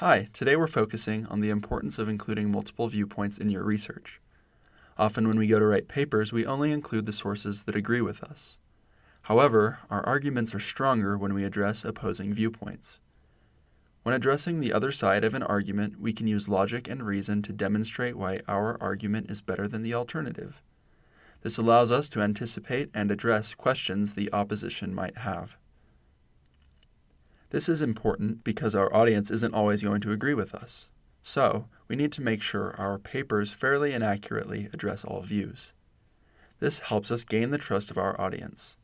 Hi, today we're focusing on the importance of including multiple viewpoints in your research. Often when we go to write papers, we only include the sources that agree with us. However, our arguments are stronger when we address opposing viewpoints. When addressing the other side of an argument, we can use logic and reason to demonstrate why our argument is better than the alternative. This allows us to anticipate and address questions the opposition might have. This is important because our audience isn't always going to agree with us. So, we need to make sure our papers fairly and accurately address all views. This helps us gain the trust of our audience.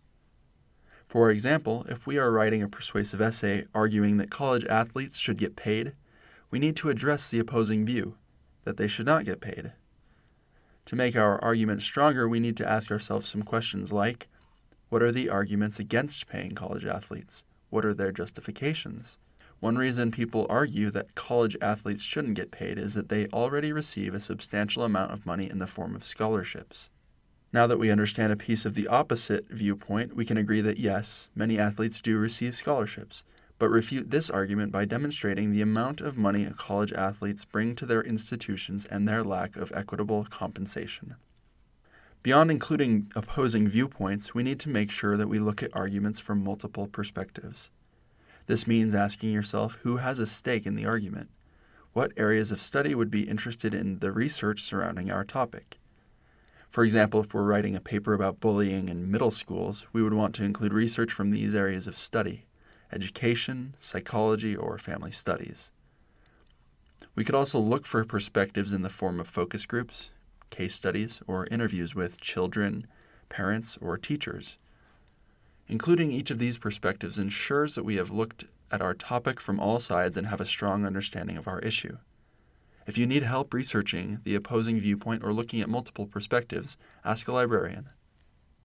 For example, if we are writing a persuasive essay arguing that college athletes should get paid, we need to address the opposing view, that they should not get paid. To make our argument stronger, we need to ask ourselves some questions like What are the arguments against paying college athletes? What are their justifications? One reason people argue that college athletes shouldn't get paid is that they already receive a substantial amount of money in the form of scholarships. Now that we understand a piece of the opposite viewpoint, we can agree that yes, many athletes do receive scholarships, but refute this argument by demonstrating the amount of money college athletes bring to their institutions and their lack of equitable compensation. Beyond including opposing viewpoints, we need to make sure that we look at arguments from multiple perspectives. This means asking yourself who has a stake in the argument. What areas of study would be interested in the research surrounding our topic? For example, if we're writing a paper about bullying in middle schools, we would want to include research from these areas of study education, psychology, or family studies. We could also look for perspectives in the form of focus groups, case studies, or interviews with children, parents, or teachers. Including each of these perspectives ensures that we have looked at our topic from all sides and have a strong understanding of our issue. If you need help researching the opposing viewpoint or looking at multiple perspectives, ask a librarian.